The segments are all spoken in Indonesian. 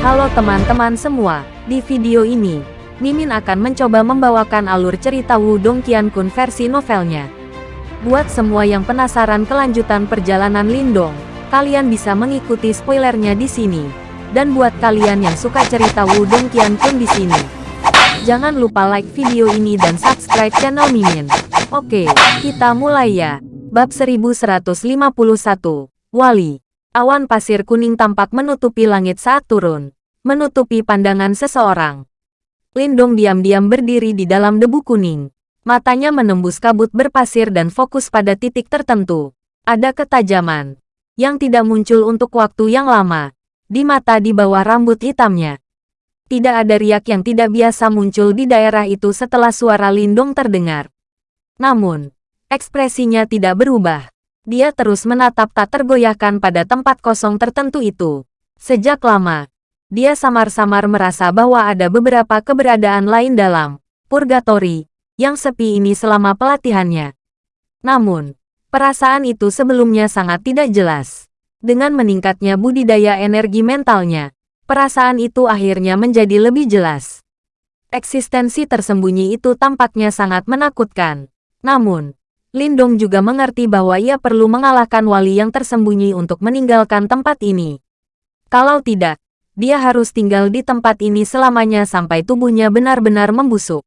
Halo teman-teman semua, di video ini, Mimin akan mencoba membawakan alur cerita Wudong Qiankun versi novelnya. Buat semua yang penasaran kelanjutan perjalanan Lindong, kalian bisa mengikuti spoilernya di sini. Dan buat kalian yang suka cerita Wudong Qiankun di sini, jangan lupa like video ini dan subscribe channel Mimin. Oke, kita mulai ya. Bab 1151, Wali. Awan pasir kuning tampak menutupi langit saat turun, menutupi pandangan seseorang. Lindong diam-diam berdiri di dalam debu kuning. Matanya menembus kabut berpasir dan fokus pada titik tertentu. Ada ketajaman yang tidak muncul untuk waktu yang lama di mata di bawah rambut hitamnya. Tidak ada riak yang tidak biasa muncul di daerah itu setelah suara Lindong terdengar. Namun, ekspresinya tidak berubah. Dia terus menatap tak tergoyahkan pada tempat kosong tertentu itu. Sejak lama, dia samar-samar merasa bahwa ada beberapa keberadaan lain dalam purgatori yang sepi ini selama pelatihannya. Namun, perasaan itu sebelumnya sangat tidak jelas. Dengan meningkatnya budidaya energi mentalnya, perasaan itu akhirnya menjadi lebih jelas. Eksistensi tersembunyi itu tampaknya sangat menakutkan. Namun, Lindong juga mengerti bahwa ia perlu mengalahkan wali yang tersembunyi untuk meninggalkan tempat ini. Kalau tidak, dia harus tinggal di tempat ini selamanya sampai tubuhnya benar-benar membusuk.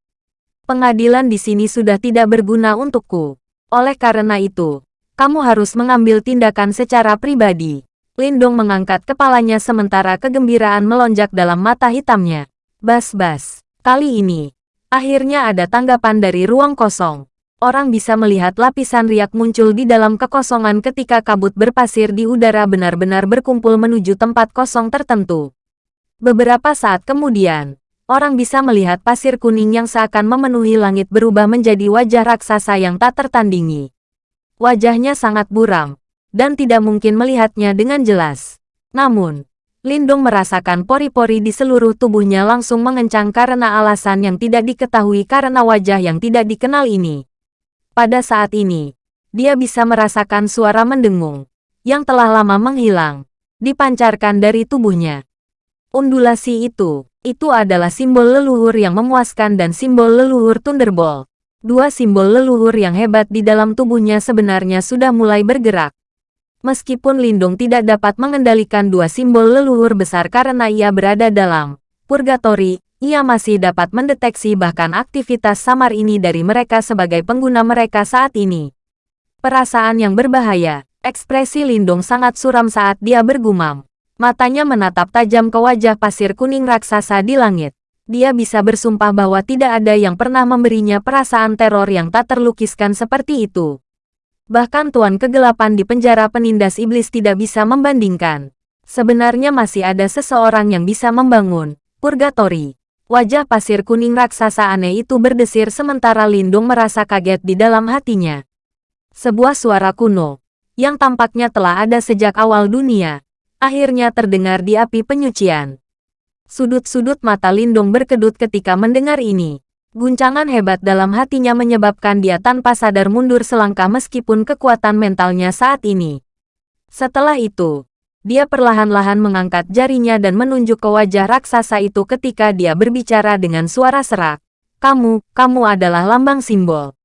Pengadilan di sini sudah tidak berguna untukku. Oleh karena itu, kamu harus mengambil tindakan secara pribadi. Lindong mengangkat kepalanya sementara kegembiraan melonjak dalam mata hitamnya. Bas-bas, kali ini, akhirnya ada tanggapan dari ruang kosong. Orang bisa melihat lapisan riak muncul di dalam kekosongan ketika kabut berpasir di udara benar-benar berkumpul menuju tempat kosong tertentu. Beberapa saat kemudian, orang bisa melihat pasir kuning yang seakan memenuhi langit berubah menjadi wajah raksasa yang tak tertandingi. Wajahnya sangat buram, dan tidak mungkin melihatnya dengan jelas. Namun, Lindung merasakan pori-pori di seluruh tubuhnya langsung mengencang karena alasan yang tidak diketahui karena wajah yang tidak dikenal ini. Pada saat ini, dia bisa merasakan suara mendengung, yang telah lama menghilang, dipancarkan dari tubuhnya. Undulasi itu, itu adalah simbol leluhur yang memuaskan dan simbol leluhur Thunderbolt. Dua simbol leluhur yang hebat di dalam tubuhnya sebenarnya sudah mulai bergerak. Meskipun Lindung tidak dapat mengendalikan dua simbol leluhur besar karena ia berada dalam purgatori, ia masih dapat mendeteksi bahkan aktivitas samar ini dari mereka sebagai pengguna mereka saat ini. Perasaan yang berbahaya, ekspresi Lindung sangat suram saat dia bergumam. Matanya menatap tajam ke wajah pasir kuning raksasa di langit. Dia bisa bersumpah bahwa tidak ada yang pernah memberinya perasaan teror yang tak terlukiskan seperti itu. Bahkan Tuan Kegelapan di penjara penindas iblis tidak bisa membandingkan. Sebenarnya masih ada seseorang yang bisa membangun purgatori. Wajah pasir kuning raksasa aneh itu berdesir sementara Lindung merasa kaget di dalam hatinya. Sebuah suara kuno, yang tampaknya telah ada sejak awal dunia, akhirnya terdengar di api penyucian. Sudut-sudut mata Lindung berkedut ketika mendengar ini. Guncangan hebat dalam hatinya menyebabkan dia tanpa sadar mundur selangkah meskipun kekuatan mentalnya saat ini. Setelah itu, dia perlahan-lahan mengangkat jarinya dan menunjuk ke wajah raksasa itu ketika dia berbicara dengan suara serak. Kamu, kamu adalah lambang simbol.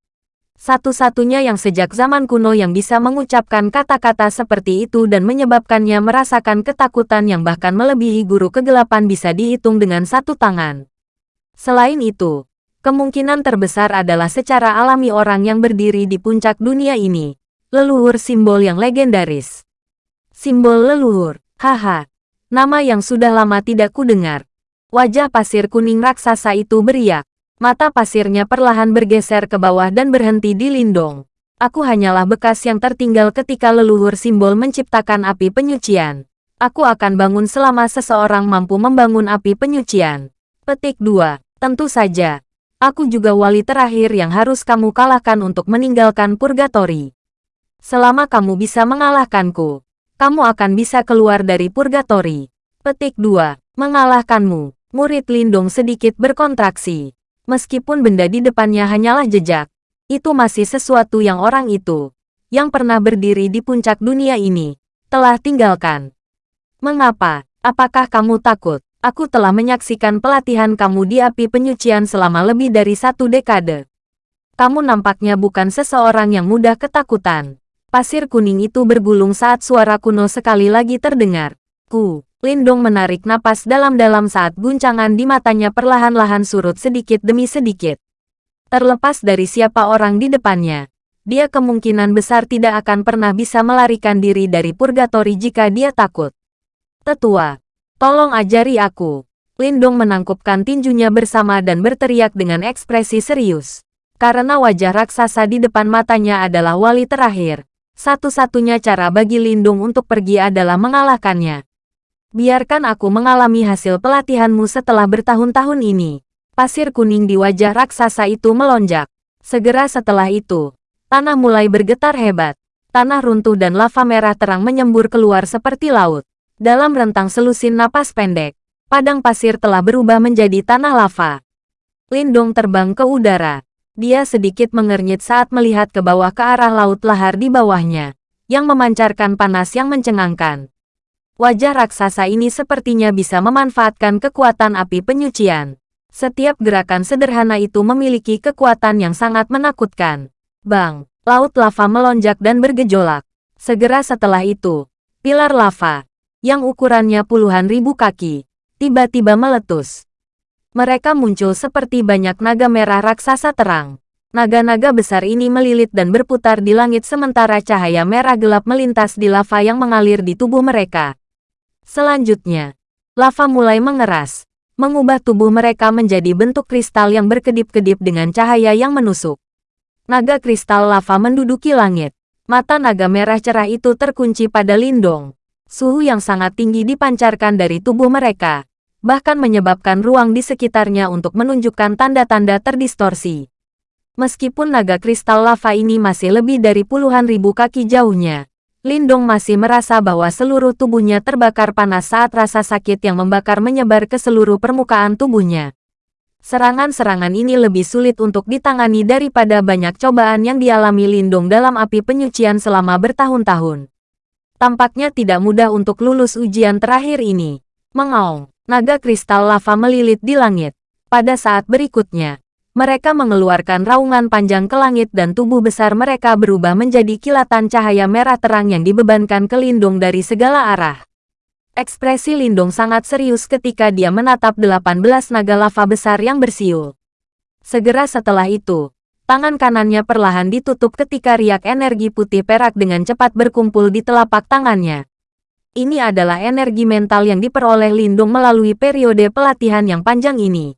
Satu-satunya yang sejak zaman kuno yang bisa mengucapkan kata-kata seperti itu dan menyebabkannya merasakan ketakutan yang bahkan melebihi guru kegelapan bisa dihitung dengan satu tangan. Selain itu, kemungkinan terbesar adalah secara alami orang yang berdiri di puncak dunia ini. Leluhur simbol yang legendaris. Simbol leluhur, haha. Nama yang sudah lama tidak kudengar. Wajah pasir kuning raksasa itu beriak. Mata pasirnya perlahan bergeser ke bawah dan berhenti di lindung. Aku hanyalah bekas yang tertinggal ketika leluhur simbol menciptakan api penyucian. Aku akan bangun selama seseorang mampu membangun api penyucian. Petik 2. Tentu saja. Aku juga wali terakhir yang harus kamu kalahkan untuk meninggalkan purgatori. Selama kamu bisa mengalahkanku, kamu akan bisa keluar dari purgatori. Petik 2. Mengalahkanmu. Murid Lindung sedikit berkontraksi. Meskipun benda di depannya hanyalah jejak, itu masih sesuatu yang orang itu, yang pernah berdiri di puncak dunia ini, telah tinggalkan. Mengapa? Apakah kamu takut? Aku telah menyaksikan pelatihan kamu di api penyucian selama lebih dari satu dekade. Kamu nampaknya bukan seseorang yang mudah ketakutan. Pasir kuning itu bergulung saat suara kuno sekali lagi terdengar. Ku, Lindong menarik napas dalam-dalam saat guncangan di matanya perlahan-lahan surut sedikit demi sedikit. Terlepas dari siapa orang di depannya, dia kemungkinan besar tidak akan pernah bisa melarikan diri dari purgatori jika dia takut. Tetua, Tolong ajari aku. Lindong menangkupkan tinjunya bersama dan berteriak dengan ekspresi serius. Karena wajah raksasa di depan matanya adalah wali terakhir. Satu-satunya cara bagi Lindung untuk pergi adalah mengalahkannya. Biarkan aku mengalami hasil pelatihanmu setelah bertahun-tahun ini. Pasir kuning di wajah raksasa itu melonjak. Segera setelah itu, tanah mulai bergetar hebat. Tanah runtuh dan lava merah terang menyembur keluar seperti laut. Dalam rentang selusin napas pendek, padang pasir telah berubah menjadi tanah lava. Lindong terbang ke udara. Dia sedikit mengernyit saat melihat ke bawah ke arah laut lahar di bawahnya, yang memancarkan panas yang mencengangkan. Wajah raksasa ini sepertinya bisa memanfaatkan kekuatan api penyucian. Setiap gerakan sederhana itu memiliki kekuatan yang sangat menakutkan. Bang, laut lava melonjak dan bergejolak. Segera setelah itu, pilar lava, yang ukurannya puluhan ribu kaki, tiba-tiba meletus. Mereka muncul seperti banyak naga merah raksasa terang. Naga-naga besar ini melilit dan berputar di langit sementara cahaya merah gelap melintas di lava yang mengalir di tubuh mereka. Selanjutnya, lava mulai mengeras, mengubah tubuh mereka menjadi bentuk kristal yang berkedip-kedip dengan cahaya yang menusuk. Naga kristal lava menduduki langit. Mata naga merah cerah itu terkunci pada Lindong. Suhu yang sangat tinggi dipancarkan dari tubuh mereka, bahkan menyebabkan ruang di sekitarnya untuk menunjukkan tanda-tanda terdistorsi. Meskipun naga kristal lava ini masih lebih dari puluhan ribu kaki jauhnya, Lindong masih merasa bahwa seluruh tubuhnya terbakar panas saat rasa sakit yang membakar menyebar ke seluruh permukaan tubuhnya. Serangan-serangan ini lebih sulit untuk ditangani daripada banyak cobaan yang dialami Lindong dalam api penyucian selama bertahun-tahun. Tampaknya tidak mudah untuk lulus ujian terakhir ini. Mengaung, naga kristal lava melilit di langit. Pada saat berikutnya, mereka mengeluarkan raungan panjang ke langit dan tubuh besar mereka berubah menjadi kilatan cahaya merah terang yang dibebankan ke Lindung dari segala arah. Ekspresi Lindung sangat serius ketika dia menatap 18 naga lava besar yang bersiul. Segera setelah itu, Tangan kanannya perlahan ditutup ketika riak energi putih perak dengan cepat berkumpul di telapak tangannya. Ini adalah energi mental yang diperoleh Lindung melalui periode pelatihan yang panjang ini.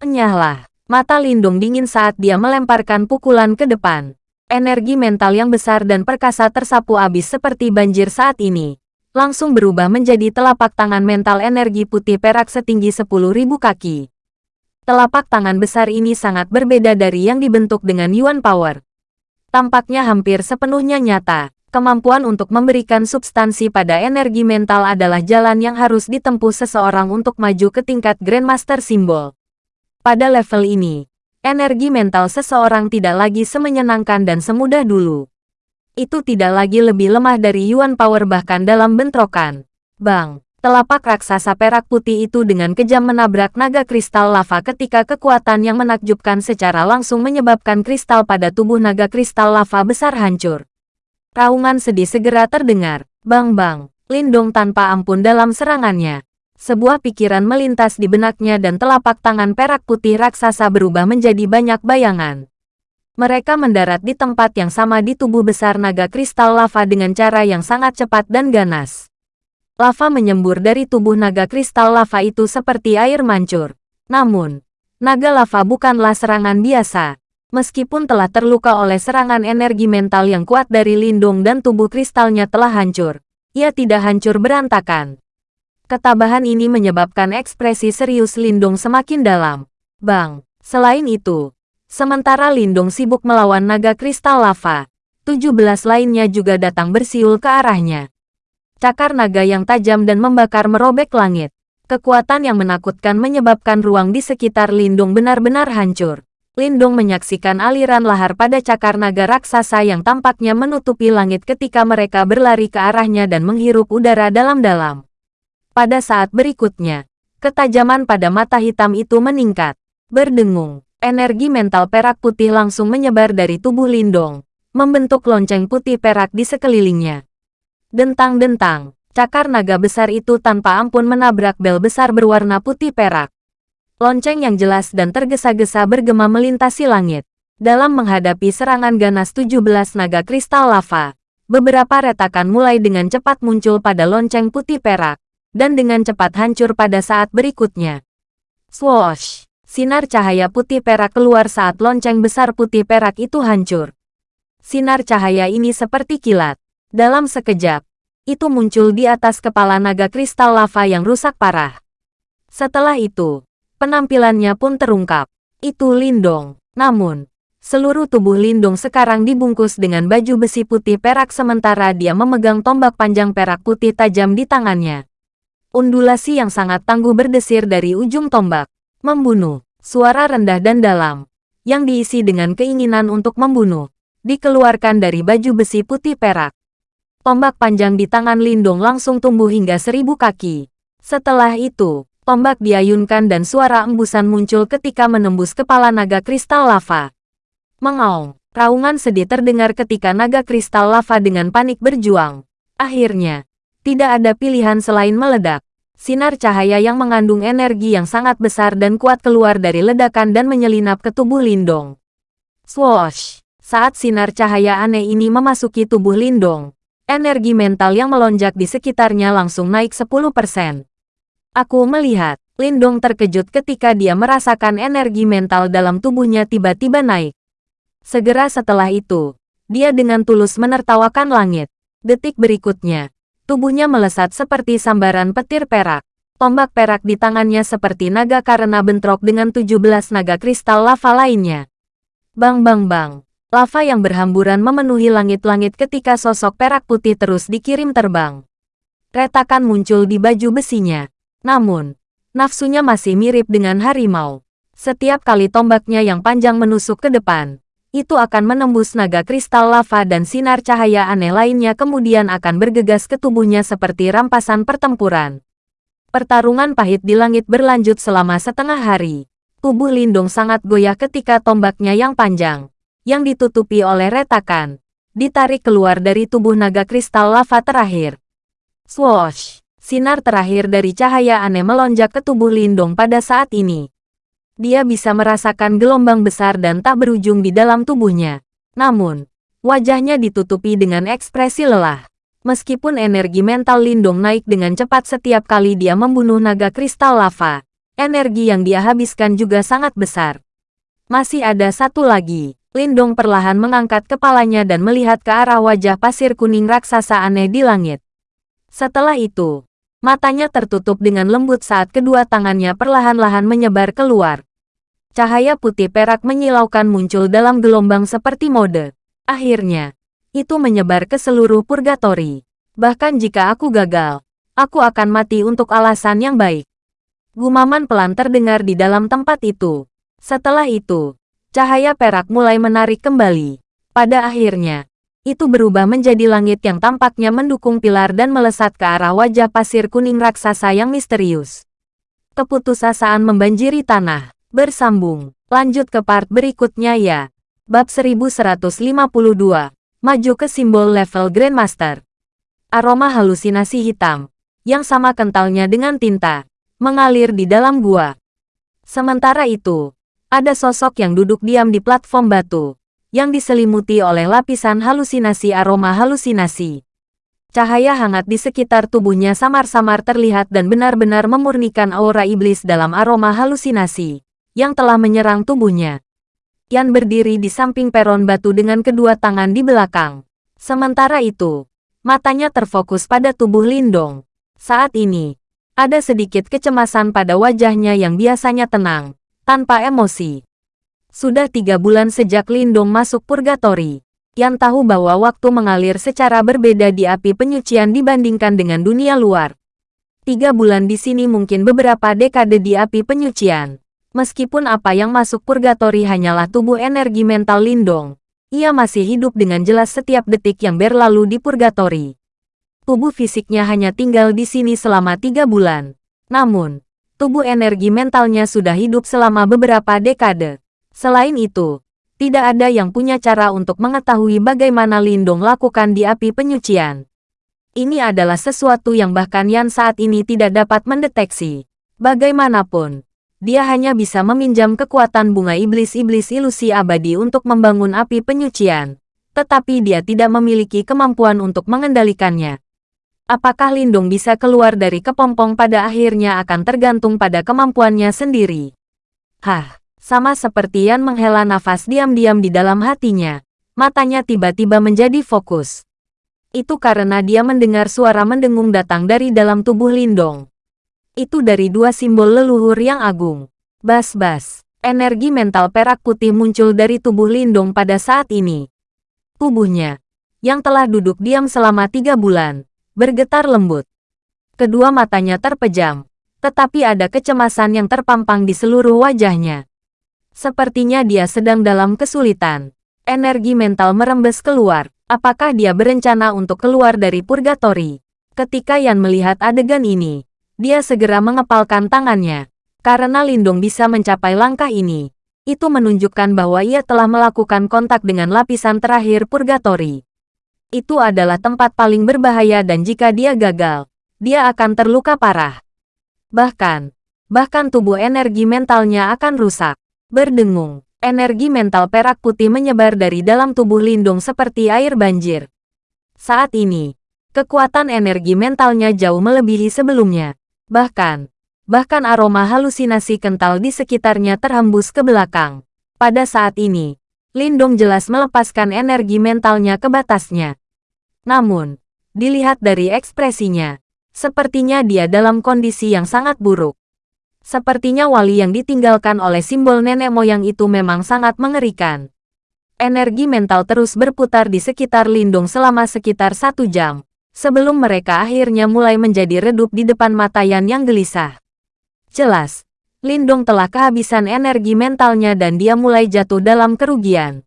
Enyahlah, mata Lindung dingin saat dia melemparkan pukulan ke depan. Energi mental yang besar dan perkasa tersapu abis seperti banjir saat ini. Langsung berubah menjadi telapak tangan mental energi putih perak setinggi 10.000 kaki. Telapak tangan besar ini sangat berbeda dari yang dibentuk dengan Yuan Power. Tampaknya hampir sepenuhnya nyata. Kemampuan untuk memberikan substansi pada energi mental adalah jalan yang harus ditempuh seseorang untuk maju ke tingkat Grandmaster Simbol. Pada level ini, energi mental seseorang tidak lagi semenyenangkan dan semudah dulu. Itu tidak lagi lebih lemah dari Yuan Power bahkan dalam bentrokan. Bang! Telapak raksasa perak putih itu dengan kejam menabrak naga kristal lava ketika kekuatan yang menakjubkan secara langsung menyebabkan kristal pada tubuh naga kristal lava besar hancur. Raungan sedih segera terdengar. Bang-bang, Lindong tanpa ampun dalam serangannya. Sebuah pikiran melintas di benaknya dan telapak tangan perak putih raksasa berubah menjadi banyak bayangan. Mereka mendarat di tempat yang sama di tubuh besar naga kristal lava dengan cara yang sangat cepat dan ganas. Lava menyembur dari tubuh naga kristal lava itu seperti air mancur. Namun, naga lava bukanlah serangan biasa. Meskipun telah terluka oleh serangan energi mental yang kuat dari lindung dan tubuh kristalnya telah hancur, ia tidak hancur berantakan. Ketabahan ini menyebabkan ekspresi serius Lindung semakin dalam. Bang, selain itu, sementara Lindung sibuk melawan naga kristal lava, 17 lainnya juga datang bersiul ke arahnya cakar naga yang tajam dan membakar merobek langit. Kekuatan yang menakutkan menyebabkan ruang di sekitar Lindung benar-benar hancur. Lindung menyaksikan aliran lahar pada cakar naga raksasa yang tampaknya menutupi langit ketika mereka berlari ke arahnya dan menghirup udara dalam-dalam. Pada saat berikutnya, Ketajaman pada mata hitam itu meningkat. Berdengung, energi mental perak putih langsung menyebar dari tubuh Lindong, membentuk lonceng putih perak di sekelilingnya. Dentang-dentang, cakar naga besar itu tanpa ampun menabrak bel besar berwarna putih perak. Lonceng yang jelas dan tergesa-gesa bergema melintasi langit. Dalam menghadapi serangan ganas 17 naga kristal lava, beberapa retakan mulai dengan cepat muncul pada lonceng putih perak dan dengan cepat hancur pada saat berikutnya. Swoosh! Sinar cahaya putih perak keluar saat lonceng besar putih perak itu hancur. Sinar cahaya ini seperti kilat. Dalam sekejap, itu muncul di atas kepala naga kristal lava yang rusak parah. Setelah itu, penampilannya pun terungkap. Itu Lindong. Namun, seluruh tubuh Lindong sekarang dibungkus dengan baju besi putih perak sementara dia memegang tombak panjang perak putih tajam di tangannya. Undulasi yang sangat tangguh berdesir dari ujung tombak. Membunuh. Suara rendah dan dalam. Yang diisi dengan keinginan untuk membunuh. Dikeluarkan dari baju besi putih perak. Tombak panjang di tangan Lindong langsung tumbuh hingga seribu kaki. Setelah itu, tombak diayunkan dan suara embusan muncul ketika menembus kepala naga kristal lava. Mengaung, raungan sedih terdengar ketika naga kristal lava dengan panik berjuang. Akhirnya, tidak ada pilihan selain meledak. Sinar cahaya yang mengandung energi yang sangat besar dan kuat keluar dari ledakan dan menyelinap ke tubuh Lindong. Swoosh! Saat sinar cahaya aneh ini memasuki tubuh Lindong, energi mental yang melonjak di sekitarnya langsung naik 10%. Aku melihat, Lindong terkejut ketika dia merasakan energi mental dalam tubuhnya tiba-tiba naik. Segera setelah itu, dia dengan tulus menertawakan langit. Detik berikutnya, Tubuhnya melesat seperti sambaran petir perak. Tombak perak di tangannya seperti naga karena bentrok dengan 17 naga kristal lava lainnya. Bang bang bang. Lava yang berhamburan memenuhi langit-langit ketika sosok perak putih terus dikirim terbang. Retakan muncul di baju besinya. Namun, nafsunya masih mirip dengan harimau. Setiap kali tombaknya yang panjang menusuk ke depan, itu akan menembus naga kristal lava dan sinar cahaya aneh lainnya kemudian akan bergegas ke tubuhnya seperti rampasan pertempuran. Pertarungan pahit di langit berlanjut selama setengah hari. Tubuh Lindung sangat goyah ketika tombaknya yang panjang, yang ditutupi oleh retakan, ditarik keluar dari tubuh naga kristal lava terakhir. Swoosh! Sinar terakhir dari cahaya aneh melonjak ke tubuh Lindung pada saat ini dia bisa merasakan gelombang besar dan tak berujung di dalam tubuhnya. Namun, wajahnya ditutupi dengan ekspresi lelah. Meskipun energi mental Lindong naik dengan cepat setiap kali dia membunuh naga kristal lava, energi yang dia habiskan juga sangat besar. Masih ada satu lagi. Lindong perlahan mengangkat kepalanya dan melihat ke arah wajah pasir kuning raksasa aneh di langit. Setelah itu, Matanya tertutup dengan lembut saat kedua tangannya perlahan-lahan menyebar keluar. Cahaya putih perak menyilaukan muncul dalam gelombang seperti mode. Akhirnya, itu menyebar ke seluruh purgatori. Bahkan jika aku gagal, aku akan mati untuk alasan yang baik. Gumaman pelan terdengar di dalam tempat itu. Setelah itu, cahaya perak mulai menarik kembali. Pada akhirnya, itu berubah menjadi langit yang tampaknya mendukung pilar dan melesat ke arah wajah pasir kuning raksasa yang misterius. Keputusasaan membanjiri tanah. Bersambung. Lanjut ke part berikutnya ya. Bab 1152. Maju ke simbol level Grandmaster. Aroma halusinasi hitam, yang sama kentalnya dengan tinta, mengalir di dalam gua. Sementara itu, ada sosok yang duduk diam di platform batu, yang diselimuti oleh lapisan halusinasi aroma halusinasi. Cahaya hangat di sekitar tubuhnya samar-samar terlihat dan benar-benar memurnikan aura iblis dalam aroma halusinasi yang telah menyerang tubuhnya. Yan berdiri di samping peron batu dengan kedua tangan di belakang. Sementara itu, matanya terfokus pada tubuh Lindong. Saat ini, ada sedikit kecemasan pada wajahnya yang biasanya tenang, tanpa emosi. Sudah tiga bulan sejak Lindong masuk purgatori. Yang tahu bahwa waktu mengalir secara berbeda di api penyucian dibandingkan dengan dunia luar. Tiga bulan di sini mungkin beberapa dekade di api penyucian. Meskipun apa yang masuk purgatori hanyalah tubuh energi mental Lindong, ia masih hidup dengan jelas setiap detik yang berlalu di purgatori. Tubuh fisiknya hanya tinggal di sini selama tiga bulan. Namun, tubuh energi mentalnya sudah hidup selama beberapa dekade. Selain itu, tidak ada yang punya cara untuk mengetahui bagaimana Lindong lakukan di api penyucian. Ini adalah sesuatu yang bahkan Yan saat ini tidak dapat mendeteksi. Bagaimanapun, dia hanya bisa meminjam kekuatan bunga iblis-iblis ilusi abadi untuk membangun api penyucian, tetapi dia tidak memiliki kemampuan untuk mengendalikannya. Apakah Lindung bisa keluar dari kepompong pada akhirnya akan tergantung pada kemampuannya sendiri. Hah, sama seperti Yan menghela nafas diam-diam di dalam hatinya. Matanya tiba-tiba menjadi fokus. Itu karena dia mendengar suara mendengung datang dari dalam tubuh Lindong. Itu dari dua simbol leluhur yang agung. Bas-bas, energi mental perak putih muncul dari tubuh Lindong pada saat ini. Tubuhnya, yang telah duduk diam selama tiga bulan, bergetar lembut. Kedua matanya terpejam, tetapi ada kecemasan yang terpampang di seluruh wajahnya. Sepertinya dia sedang dalam kesulitan. Energi mental merembes keluar. Apakah dia berencana untuk keluar dari purgatori? Ketika Yan melihat adegan ini, dia segera mengepalkan tangannya. Karena Lindung bisa mencapai langkah ini, itu menunjukkan bahwa ia telah melakukan kontak dengan lapisan terakhir purgatori itu adalah tempat paling berbahaya dan jika dia gagal, dia akan terluka parah. Bahkan, bahkan tubuh energi mentalnya akan rusak. Berdengung, energi mental perak putih menyebar dari dalam tubuh Lindung seperti air banjir. Saat ini, kekuatan energi mentalnya jauh melebihi sebelumnya. Bahkan, bahkan aroma halusinasi kental di sekitarnya terhembus ke belakang. Pada saat ini, Lindong jelas melepaskan energi mentalnya ke batasnya. Namun, dilihat dari ekspresinya, sepertinya dia dalam kondisi yang sangat buruk. Sepertinya wali yang ditinggalkan oleh simbol nenek moyang itu memang sangat mengerikan. Energi mental terus berputar di sekitar Lindung selama sekitar satu jam, sebelum mereka akhirnya mulai menjadi redup di depan mata Yan yang gelisah. Jelas, Lindung telah kehabisan energi mentalnya dan dia mulai jatuh dalam kerugian.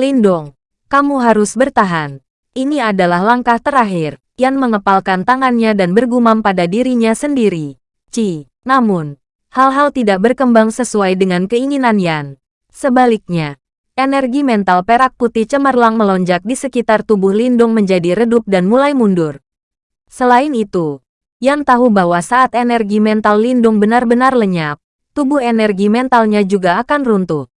Lindung, kamu harus bertahan. Ini adalah langkah terakhir. Yan mengepalkan tangannya dan bergumam pada dirinya sendiri. Ci, namun, hal-hal tidak berkembang sesuai dengan keinginan Yan. Sebaliknya, energi mental perak putih cemerlang melonjak di sekitar tubuh Lindung menjadi redup dan mulai mundur. Selain itu, Yan tahu bahwa saat energi mental Lindung benar-benar lenyap, tubuh energi mentalnya juga akan runtuh.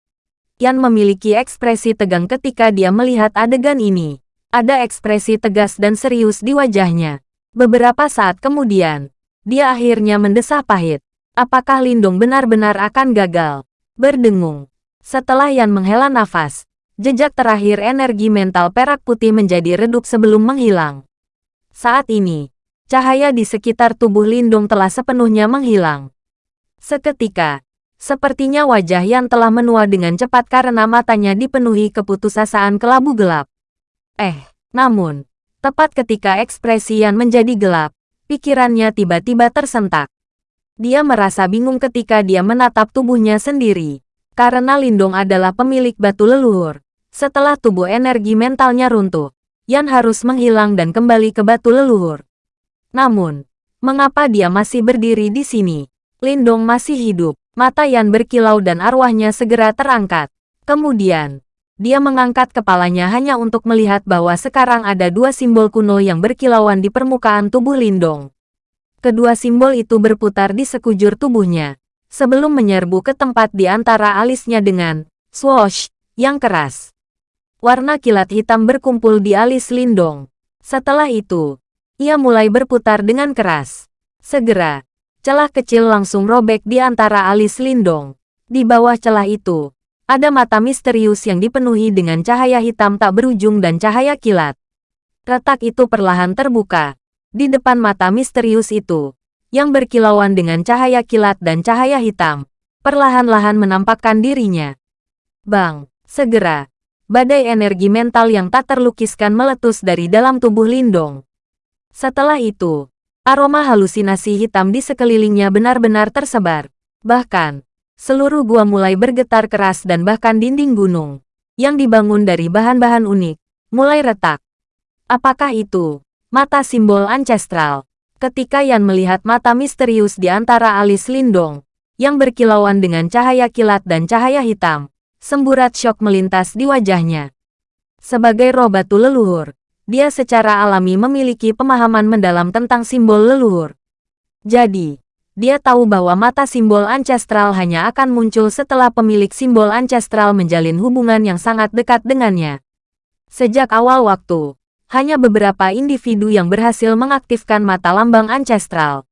Yan memiliki ekspresi tegang ketika dia melihat adegan ini. Ada ekspresi tegas dan serius di wajahnya. Beberapa saat kemudian, dia akhirnya mendesah pahit. Apakah Lindung benar-benar akan gagal? Berdengung. Setelah Yan menghela nafas, jejak terakhir energi mental perak putih menjadi redup sebelum menghilang. Saat ini, cahaya di sekitar tubuh Lindung telah sepenuhnya menghilang. Seketika, sepertinya wajah Yan telah menua dengan cepat karena matanya dipenuhi keputusasaan kelabu gelap. Eh, namun, tepat ketika ekspresi Yan menjadi gelap, pikirannya tiba-tiba tersentak. Dia merasa bingung ketika dia menatap tubuhnya sendiri. Karena Lindong adalah pemilik batu leluhur. Setelah tubuh energi mentalnya runtuh, Yan harus menghilang dan kembali ke batu leluhur. Namun, mengapa dia masih berdiri di sini? Lindong masih hidup. Mata Yan berkilau dan arwahnya segera terangkat. Kemudian, dia mengangkat kepalanya hanya untuk melihat bahwa sekarang ada dua simbol kuno yang berkilauan di permukaan tubuh Lindong. Kedua simbol itu berputar di sekujur tubuhnya, sebelum menyerbu ke tempat di antara alisnya dengan swoosh yang keras. Warna kilat hitam berkumpul di alis Lindong. Setelah itu, ia mulai berputar dengan keras. Segera, celah kecil langsung robek di antara alis Lindong. Di bawah celah itu, ada mata misterius yang dipenuhi dengan cahaya hitam tak berujung dan cahaya kilat. Retak itu perlahan terbuka. Di depan mata misterius itu, yang berkilauan dengan cahaya kilat dan cahaya hitam, perlahan-lahan menampakkan dirinya. Bang, segera, badai energi mental yang tak terlukiskan meletus dari dalam tubuh Lindong. Setelah itu, aroma halusinasi hitam di sekelilingnya benar-benar tersebar. Bahkan, seluruh gua mulai bergetar keras dan bahkan dinding gunung, yang dibangun dari bahan-bahan unik, mulai retak. Apakah itu? Mata simbol ancestral. Ketika Yan melihat mata misterius di antara alis Lindong, yang berkilauan dengan cahaya kilat dan cahaya hitam, semburat syok melintas di wajahnya. Sebagai roh batu leluhur, dia secara alami memiliki pemahaman mendalam tentang simbol leluhur. Jadi, dia tahu bahwa mata simbol ancestral hanya akan muncul setelah pemilik simbol ancestral menjalin hubungan yang sangat dekat dengannya. Sejak awal waktu, hanya beberapa individu yang berhasil mengaktifkan mata lambang ancestral.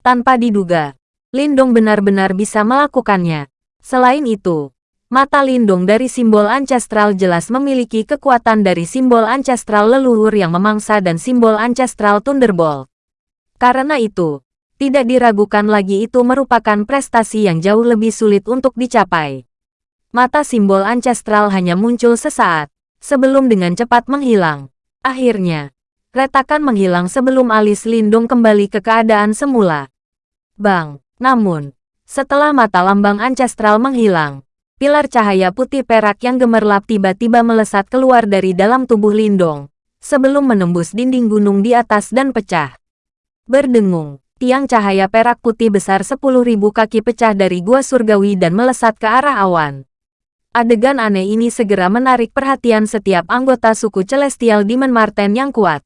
Tanpa diduga, Lindong benar-benar bisa melakukannya. Selain itu, mata Lindong dari simbol ancestral jelas memiliki kekuatan dari simbol ancestral leluhur yang memangsa dan simbol ancestral Thunderbolt. Karena itu, tidak diragukan lagi itu merupakan prestasi yang jauh lebih sulit untuk dicapai. Mata simbol ancestral hanya muncul sesaat, sebelum dengan cepat menghilang. Akhirnya, retakan menghilang sebelum alis Lindung kembali ke keadaan semula. Bang, namun, setelah mata lambang ancestral menghilang, pilar cahaya putih perak yang gemerlap tiba-tiba melesat keluar dari dalam tubuh Lindong, sebelum menembus dinding gunung di atas dan pecah. Berdengung, tiang cahaya perak putih besar 10.000 kaki pecah dari gua surgawi dan melesat ke arah awan. Adegan aneh ini segera menarik perhatian setiap anggota suku Celestial Demon Marten yang kuat.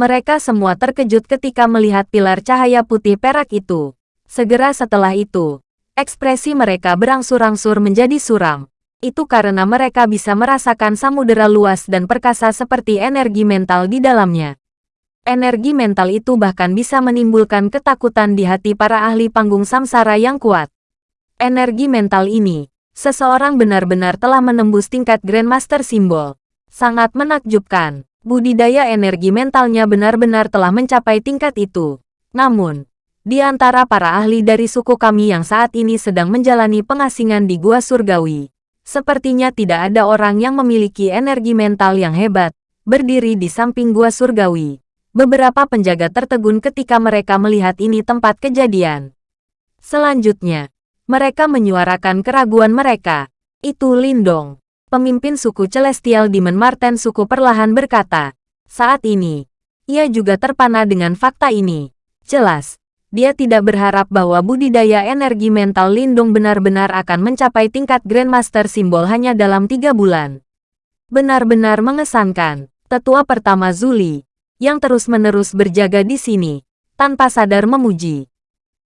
Mereka semua terkejut ketika melihat pilar cahaya putih perak itu. Segera setelah itu, ekspresi mereka berangsur-angsur menjadi suram. Itu karena mereka bisa merasakan samudera luas dan perkasa seperti energi mental di dalamnya. Energi mental itu bahkan bisa menimbulkan ketakutan di hati para ahli panggung samsara yang kuat. Energi mental ini, Seseorang benar-benar telah menembus tingkat Grandmaster Simbol. Sangat menakjubkan. Budidaya energi mentalnya benar-benar telah mencapai tingkat itu. Namun, di antara para ahli dari suku kami yang saat ini sedang menjalani pengasingan di Gua Surgawi, sepertinya tidak ada orang yang memiliki energi mental yang hebat, berdiri di samping Gua Surgawi. Beberapa penjaga tertegun ketika mereka melihat ini tempat kejadian. Selanjutnya, mereka menyuarakan keraguan mereka. Itu Lindong. Pemimpin suku Celestial Demon Marten suku perlahan berkata. Saat ini, ia juga terpana dengan fakta ini. Jelas, dia tidak berharap bahwa budidaya energi mental Lindong benar-benar akan mencapai tingkat Grandmaster simbol hanya dalam tiga bulan. Benar-benar mengesankan, tetua pertama Zuli, yang terus-menerus berjaga di sini, tanpa sadar memuji.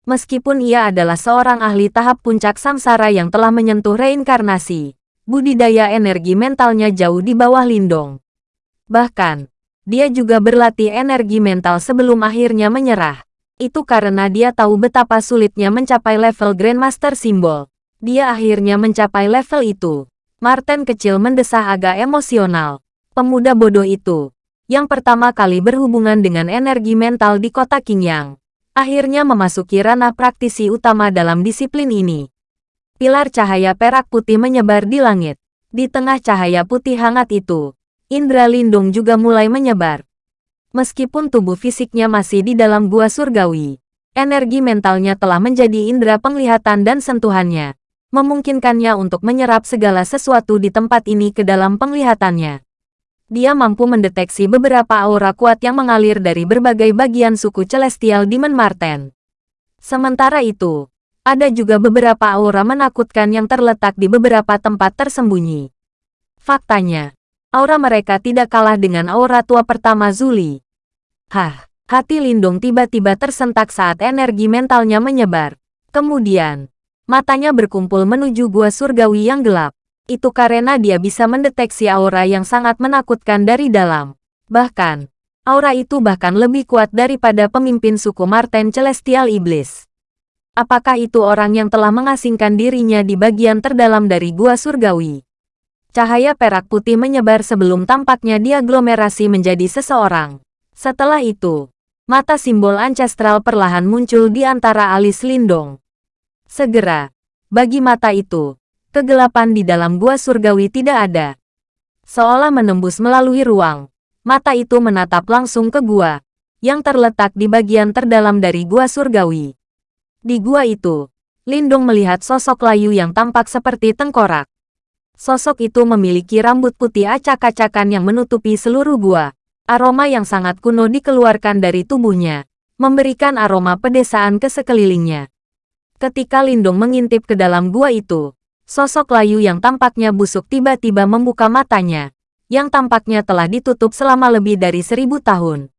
Meskipun ia adalah seorang ahli tahap puncak samsara yang telah menyentuh reinkarnasi, budidaya energi mentalnya jauh di bawah Lindong. Bahkan, dia juga berlatih energi mental sebelum akhirnya menyerah. Itu karena dia tahu betapa sulitnya mencapai level Grandmaster Simbol. Dia akhirnya mencapai level itu. Martin kecil mendesah agak emosional. Pemuda bodoh itu, yang pertama kali berhubungan dengan energi mental di kota Qingyang, akhirnya memasuki ranah praktisi utama dalam disiplin ini. Pilar cahaya perak putih menyebar di langit. Di tengah cahaya putih hangat itu, indera lindung juga mulai menyebar. Meskipun tubuh fisiknya masih di dalam gua surgawi, energi mentalnya telah menjadi indera penglihatan dan sentuhannya, memungkinkannya untuk menyerap segala sesuatu di tempat ini ke dalam penglihatannya dia mampu mendeteksi beberapa aura kuat yang mengalir dari berbagai bagian suku Celestial Demon Marten. Sementara itu, ada juga beberapa aura menakutkan yang terletak di beberapa tempat tersembunyi. Faktanya, aura mereka tidak kalah dengan aura tua pertama Zuli. Hah, hati Lindung tiba-tiba tersentak saat energi mentalnya menyebar. Kemudian, matanya berkumpul menuju gua surgawi yang gelap. Itu karena dia bisa mendeteksi aura yang sangat menakutkan dari dalam. Bahkan, aura itu bahkan lebih kuat daripada pemimpin suku Marten Celestial Iblis. Apakah itu orang yang telah mengasingkan dirinya di bagian terdalam dari gua surgawi? Cahaya perak putih menyebar sebelum tampaknya diaglomerasi menjadi seseorang. Setelah itu, mata simbol ancestral perlahan muncul di antara alis Lindong. Segera, bagi mata itu, kegelapan di dalam gua surgawi tidak ada. Seolah menembus melalui ruang, mata itu menatap langsung ke gua, yang terletak di bagian terdalam dari gua surgawi. Di gua itu, Lindung melihat sosok layu yang tampak seperti tengkorak. Sosok itu memiliki rambut putih acak-acakan yang menutupi seluruh gua. Aroma yang sangat kuno dikeluarkan dari tubuhnya, memberikan aroma pedesaan ke sekelilingnya. Ketika Lindong mengintip ke dalam gua itu, sosok layu yang tampaknya busuk tiba-tiba membuka matanya, yang tampaknya telah ditutup selama lebih dari seribu tahun.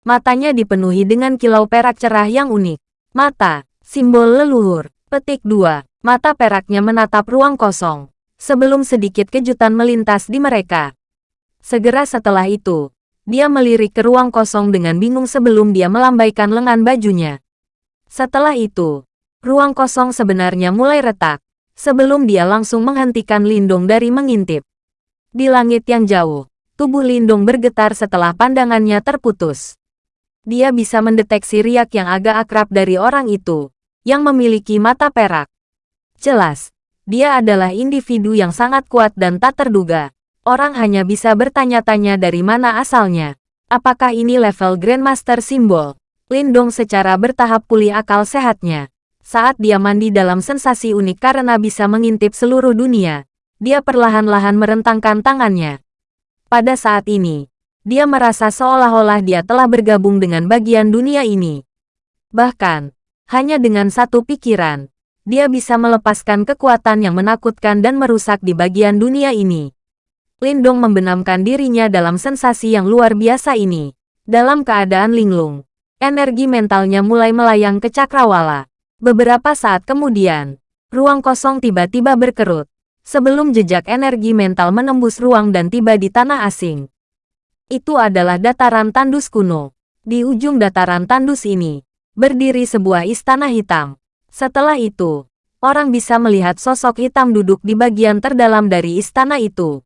Matanya dipenuhi dengan kilau perak cerah yang unik. Mata, simbol leluhur. Petik 2. Mata peraknya menatap ruang kosong. Sebelum sedikit kejutan melintas di mereka. Segera setelah itu, dia melirik ke ruang kosong dengan bingung sebelum dia melambaikan lengan bajunya. Setelah itu, ruang kosong sebenarnya mulai retak, sebelum dia langsung menghentikan Lindong dari mengintip. Di langit yang jauh, tubuh Lindong bergetar setelah pandangannya terputus. Dia bisa mendeteksi riak yang agak akrab dari orang itu, yang memiliki mata perak. Jelas, dia adalah individu yang sangat kuat dan tak terduga. Orang hanya bisa bertanya-tanya dari mana asalnya. Apakah ini level Grandmaster Simbol? Lindong secara bertahap pulih akal sehatnya. Saat dia mandi dalam sensasi unik karena bisa mengintip seluruh dunia, dia perlahan-lahan merentangkan tangannya. Pada saat ini, dia merasa seolah-olah dia telah bergabung dengan bagian dunia ini. Bahkan, hanya dengan satu pikiran, dia bisa melepaskan kekuatan yang menakutkan dan merusak di bagian dunia ini. Lindong membenamkan dirinya dalam sensasi yang luar biasa ini. Dalam keadaan linglung, energi mentalnya mulai melayang ke cakrawala. Beberapa saat kemudian, ruang kosong tiba-tiba berkerut. Sebelum jejak energi mental menembus ruang dan tiba di tanah asing. Itu adalah dataran tandus kuno. Di ujung dataran tandus ini, berdiri sebuah istana hitam. Setelah itu, orang bisa melihat sosok hitam duduk di bagian terdalam dari istana itu.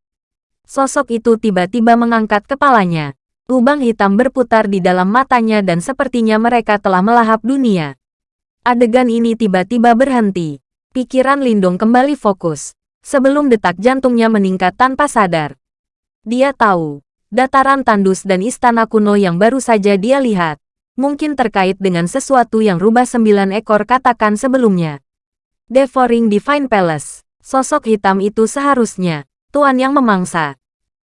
Sosok itu tiba-tiba mengangkat kepalanya. Lubang hitam berputar di dalam matanya dan sepertinya mereka telah melahap dunia. Adegan ini tiba-tiba berhenti. Pikiran Lindong kembali fokus. Sebelum detak jantungnya meningkat tanpa sadar. Dia tahu, dataran tandus dan istana kuno yang baru saja dia lihat mungkin terkait dengan sesuatu yang rubah sembilan ekor katakan sebelumnya. Devouring Divine Palace, sosok hitam itu seharusnya, Tuan yang memangsa.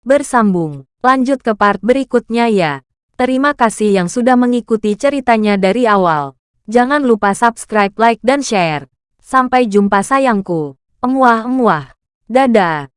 Bersambung, lanjut ke part berikutnya ya. Terima kasih yang sudah mengikuti ceritanya dari awal. Jangan lupa subscribe, like, dan share. Sampai jumpa sayangku. Emuah-emuah. Dadah.